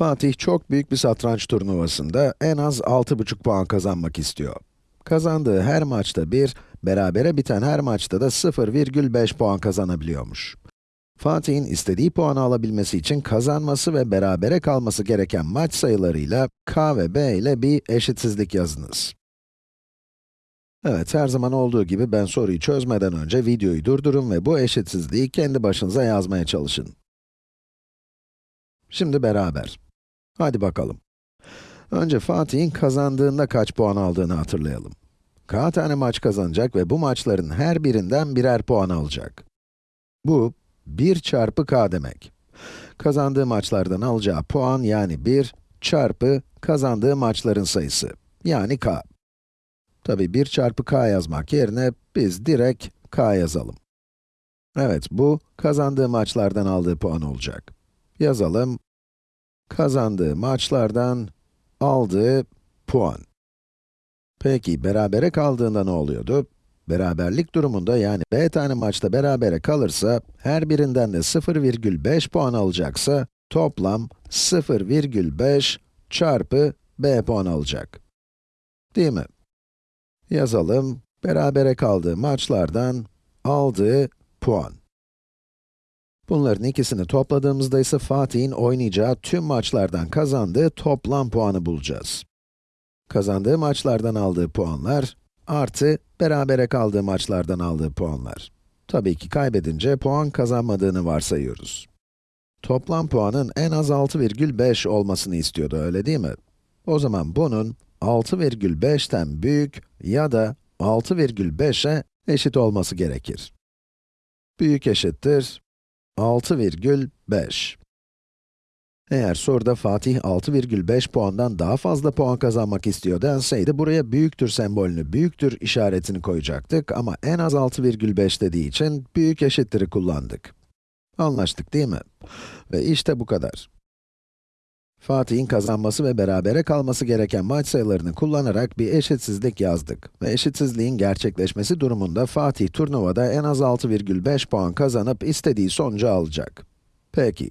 Fatih çok büyük bir satranç turnuvasında en az 6,5 puan kazanmak istiyor. Kazandığı her maçta 1, berabere biten her maçta da 0,5 puan kazanabiliyormuş. Fatih'in istediği puanı alabilmesi için kazanması ve berabere kalması gereken maç sayılarıyla k ve b ile bir eşitsizlik yazınız. Evet, her zaman olduğu gibi ben soruyu çözmeden önce videoyu durdurun ve bu eşitsizliği kendi başınıza yazmaya çalışın. Şimdi beraber. Hadi bakalım. Önce Fatih'in kazandığında kaç puan aldığını hatırlayalım. K tane maç kazanacak ve bu maçların her birinden birer puan alacak. Bu, 1 çarpı k demek. Kazandığı maçlardan alacağı puan yani 1 çarpı kazandığı maçların sayısı, yani k. Tabi 1 çarpı k yazmak yerine biz direkt k yazalım. Evet, bu kazandığı maçlardan aldığı puan olacak. Yazalım. Kazandığı maçlardan aldığı puan. Peki, berabere kaldığında ne oluyordu? Beraberlik durumunda yani b tane maçta berabere kalırsa, her birinden de 0,5 puan alacaksa, toplam 0,5 çarpı b puan alacak. Değil mi? Yazalım, berabere kaldığı maçlardan aldığı puan. Bunların ikisini topladığımızda ise Fatih'in oynayacağı tüm maçlardan kazandığı toplam puanı bulacağız. Kazandığı maçlardan aldığı puanlar, artı berabere kaldığı maçlardan aldığı puanlar. Tabii ki kaybedince puan kazanmadığını varsayıyoruz. Toplam puanın en az 6,5 olmasını istiyordu, öyle değil mi? O zaman bunun 6,5'ten büyük ya da 6,5'e eşit olması gerekir. Büyük eşittir 6,5. Eğer soruda Fatih 6,5 puandan daha fazla puan kazanmak istiyor denseydi, buraya büyüktür sembolünü, büyüktür işaretini koyacaktık ama en az 6,5 dediği için büyük eşittir'i kullandık. Anlaştık değil mi? Ve işte bu kadar. Fatih'in kazanması ve berabere kalması gereken maç sayılarını kullanarak bir eşitsizlik yazdık. Ve eşitsizliğin gerçekleşmesi durumunda Fatih turnuvada en az 6,5 puan kazanıp istediği sonucu alacak. Peki,